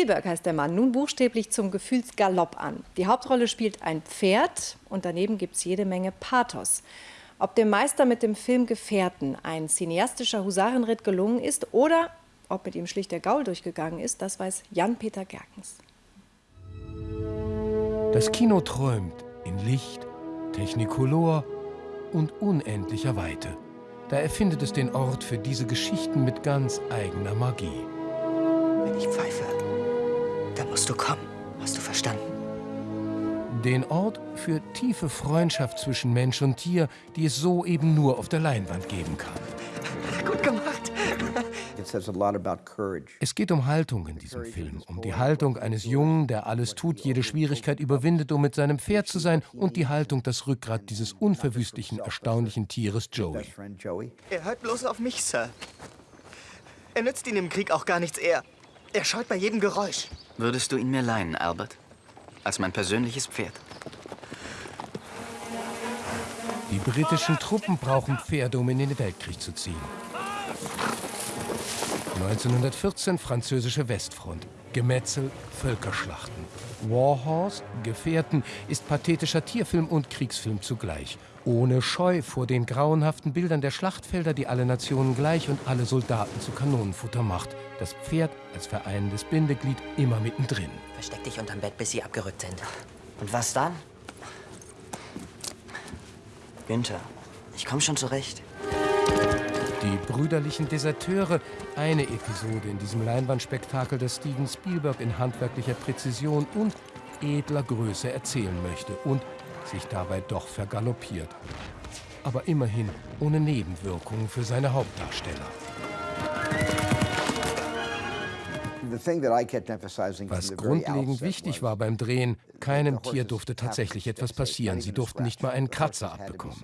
Spielberg heißt der Mann nun buchstäblich zum Gefühlsgalopp an. Die Hauptrolle spielt ein Pferd und daneben gibt es jede Menge Pathos. Ob dem Meister mit dem Film Gefährten ein cineastischer Husarenritt gelungen ist oder ob mit ihm schlicht der Gaul durchgegangen ist, das weiß Jan-Peter Gerkens. Das Kino träumt in Licht, Technicolor und unendlicher Weite. Da erfindet es den Ort für diese Geschichten mit ganz eigener Magie. Wenn ich pfeife, musst du kommen. Hast du verstanden? Den Ort für tiefe Freundschaft zwischen Mensch und Tier, die es so eben nur auf der Leinwand geben kann. Gut gemacht. Es geht um Haltung in diesem Film, um die Haltung eines Jungen, der alles tut, jede Schwierigkeit überwindet, um mit seinem Pferd zu sein, und die Haltung, das Rückgrat dieses unverwüstlichen, erstaunlichen Tieres Joey. Er hört bloß auf mich, Sir. Er nützt ihn im Krieg auch gar nichts eher. Er scheut bei jedem Geräusch. Würdest du ihn mir leihen, Albert? Als mein persönliches Pferd? Die britischen Truppen brauchen Pferde, um in den Weltkrieg zu ziehen. 1914 französische Westfront. Gemetzel, Völkerschlachten. Warhorse, Gefährten, ist pathetischer Tierfilm und Kriegsfilm zugleich. Ohne Scheu vor den grauenhaften Bildern der Schlachtfelder, die alle Nationen gleich und alle Soldaten zu Kanonenfutter macht. Das Pferd als vereinendes Bindeglied immer mittendrin. Versteck dich unterm Bett, bis sie abgerückt sind. Und was dann? Günther, ich komm schon zurecht. Die brüderlichen Deserteure, eine Episode in diesem Leinwandspektakel, das Steven Spielberg in handwerklicher Präzision und edler Größe erzählen möchte und sich dabei doch vergaloppiert. Aber immerhin ohne Nebenwirkungen für seine Hauptdarsteller. Was grundlegend wichtig war beim Drehen, keinem Tier durfte tatsächlich etwas passieren. Sie durften nicht mal einen Kratzer abbekommen.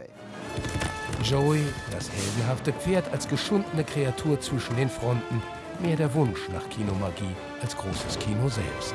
Joey, das heldenhafte Pferd als geschundene Kreatur zwischen den Fronten, mehr der Wunsch nach Kinomagie als großes Kino selbst.